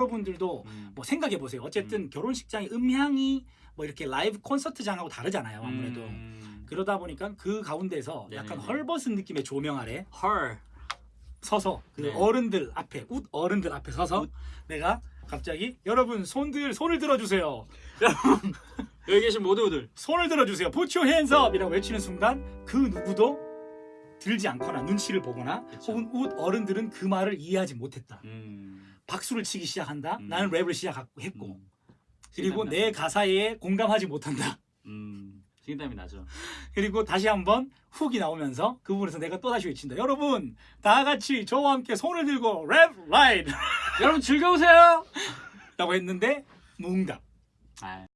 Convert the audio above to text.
여러분들도 음. 뭐 생각해 보세요. 어쨌든 결혼식장의 음향이 뭐 이렇게 라이브 콘서트장하고 다르잖아요. 아무래도 음. 그러다 보니까 그 가운데서 약간 네네네. 헐벗은 느낌의 조명 아래 헐. 서서 그 네. 어른들 앞에 웃 어른들 앞에 서서 웃. 내가 갑자기 여러분 손들 손을 들어주세요. 여기 계신 모두들. 손을 들어주세요. Put your hands up 이라고 외치는 순간 그 누구도 들지 않거나 눈치를 보거나 그쵸. 혹은 웃 어른들은 그 말을 이해하지 못했다. 음. 박수를 치기 시작한다. 음. 나는 랩을 시작했고 음. 그리고. 내 가사에 공감하지 못한다. 음. 식은땀이 나죠. 그리고 다시 한번 hook이 나오면서 그 부분에서 내가 또 다시 외친다. 여러분 다 같이 저와 함께 손을 들고 랩 라이드 여러분 즐거우세요. 라고 했는데 무응답. 아.